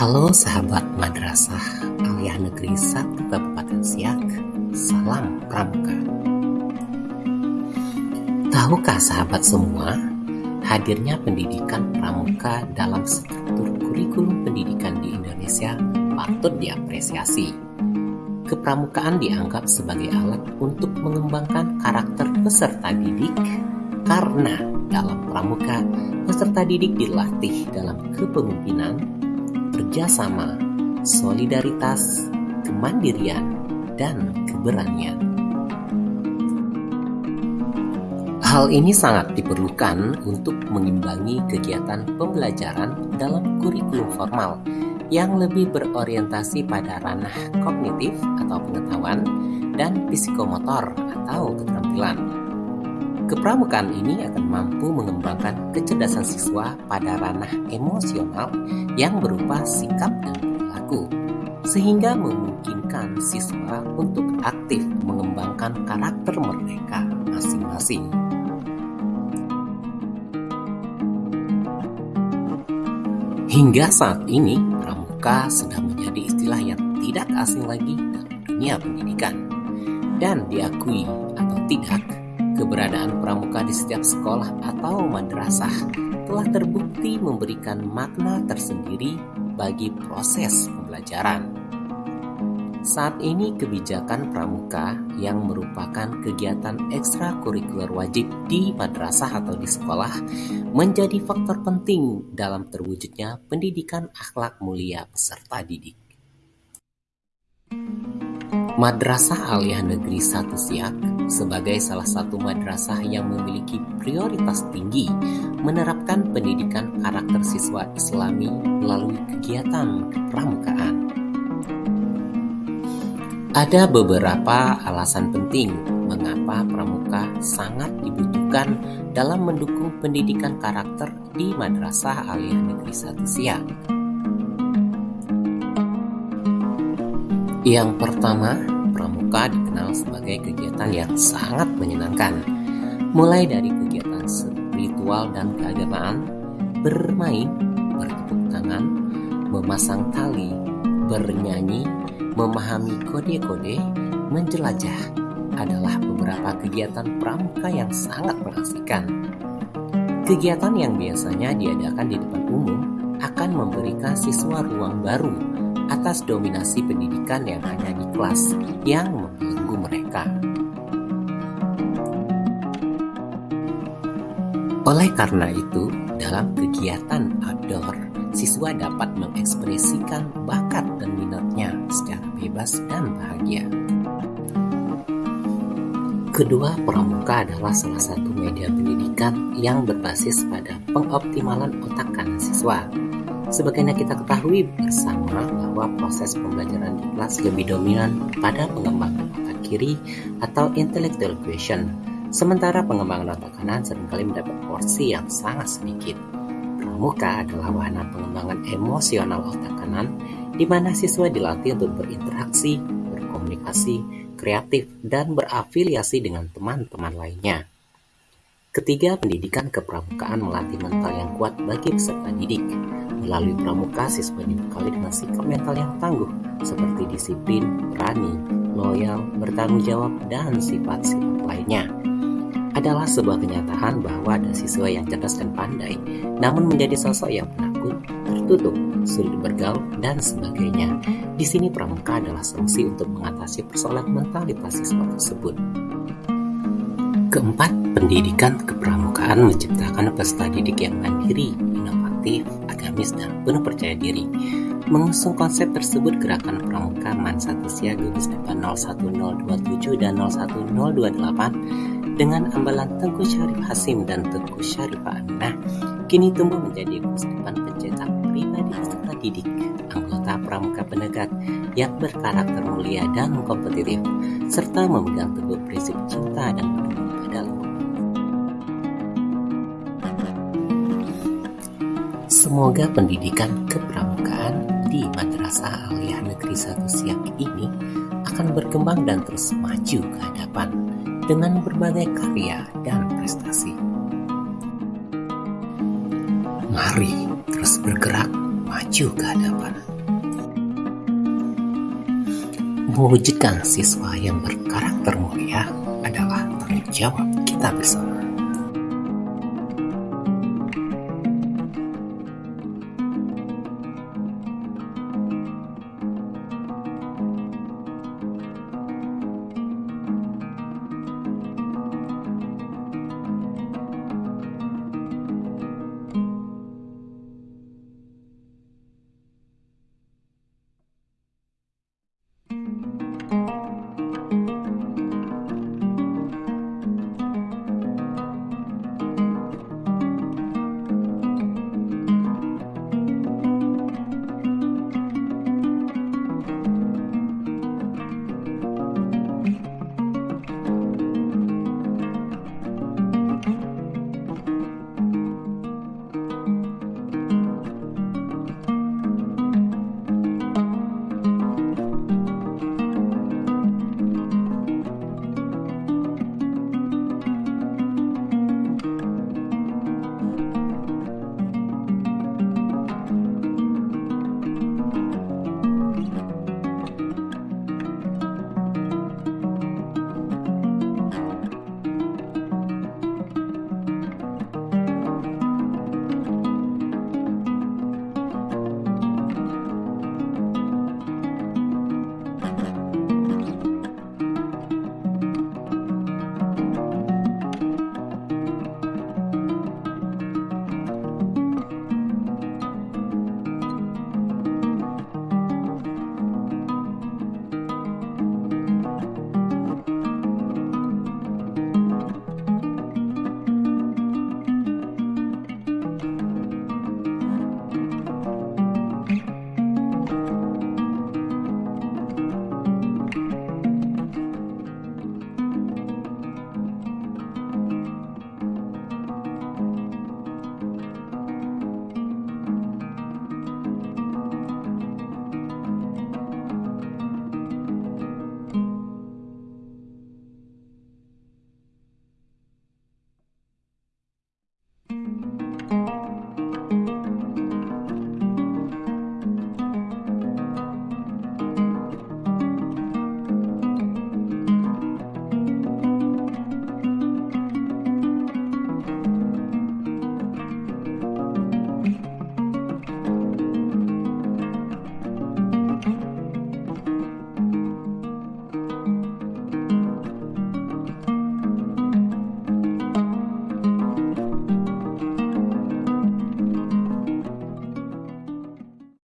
Halo sahabat Madrasah Aliyah Negeri 1 Kabupaten Siak, salam pramuka. Tahukah sahabat semua, hadirnya pendidikan pramuka dalam struktur kurikulum pendidikan di Indonesia patut diapresiasi. Kepramukaan dianggap sebagai alat untuk mengembangkan karakter peserta didik karena dalam pramuka peserta didik dilatih dalam kepemimpinan kerjasama, solidaritas, kemandirian, dan keberanian. Hal ini sangat diperlukan untuk mengimbangi kegiatan pembelajaran dalam kurikulum formal yang lebih berorientasi pada ranah kognitif atau pengetahuan dan psikomotor atau keterampilan. Kepramukaan ini akan mampu mengembangkan kecerdasan siswa pada ranah emosional yang berupa sikap dan perilaku, sehingga memungkinkan siswa untuk aktif mengembangkan karakter mereka masing-masing. Hingga saat ini, pramuka sudah menjadi istilah yang tidak asing lagi dalam dunia pendidikan dan diakui atau tidak Keberadaan pramuka di setiap sekolah atau madrasah telah terbukti memberikan makna tersendiri bagi proses pembelajaran. Saat ini kebijakan pramuka yang merupakan kegiatan ekstrakurikuler wajib di madrasah atau di sekolah menjadi faktor penting dalam terwujudnya pendidikan akhlak mulia peserta didik. Madrasah Aliyah Negeri 1 Siak sebagai salah satu madrasah yang memiliki prioritas tinggi menerapkan pendidikan karakter siswa islami melalui kegiatan kepramukaan. Ada beberapa alasan penting mengapa pramuka sangat dibutuhkan dalam mendukung pendidikan karakter di Madrasah Aliyah Negeri Satu Siak. Yang pertama, pramuka dikenal sebagai kegiatan yang sangat menyenangkan. Mulai dari kegiatan spiritual dan keagamaan, bermain, bertepuk tangan, memasang tali, bernyanyi, memahami kode-kode, menjelajah adalah beberapa kegiatan pramuka yang sangat mengasihkan. Kegiatan yang biasanya diadakan di depan umum akan memberikan siswa ruang baru atas dominasi pendidikan yang hanya di kelas yang membelenggu mereka. Oleh karena itu, dalam kegiatan outdoor, siswa dapat mengekspresikan bakat dan minatnya secara bebas dan bahagia. Kedua, pramuka adalah salah satu media pendidikan yang berbasis pada pengoptimalan otak kanan siswa Sebagaimana kita ketahui bersama bahwa proses pembelajaran di kelas lebih dominan pada pengembangan otak kiri atau intellectual question, sementara pengembangan otak kanan sering kali mendapat porsi yang sangat sedikit. Pramuka adalah wahana pengembangan emosional otak kanan di mana siswa dilatih untuk berinteraksi, berkomunikasi, kreatif, dan berafiliasi dengan teman-teman lainnya. Ketiga, pendidikan kepramukaan melatih mental yang kuat bagi peserta didik. Melalui pramuka, siswa dibekali dengan sikap mental yang tangguh, seperti disiplin, berani, loyal, bertanggung jawab, dan sifat-sifat lainnya. Adalah sebuah kenyataan bahwa ada siswa yang cerdas dan pandai, namun menjadi sosok yang penakut, tertutup, sulit bergaul, dan sebagainya. Di sini pramuka adalah solusi untuk mengatasi persoalan mentalitas siswa tersebut. Keempat, pendidikan kepramukaan menciptakan peserta didik yang mandiri, agamis, dan penuh percaya diri. Mengusung konsep tersebut, Gerakan Pramuka Man Satu Sia gugus depan 01027 dan 01028 dengan ambalan Tengku Syarif Hasim dan Tengku Syarif Aminah kini tumbuh menjadi gugus depan pencetak pribadi peserta didik, anggota pramuka penegak yang berkarakter mulia dan kompetitif, serta memegang teguh prinsip cinta dan Semoga pendidikan kepramukaan di Madrasah Aliyah Negeri Satu Siak ini akan berkembang dan terus maju ke hadapan dengan berbagai karya dan prestasi. Mari terus bergerak maju ke hadapan. Mewujudkan siswa yang berkarakter mulia adalah tanggung jawab kita bersama.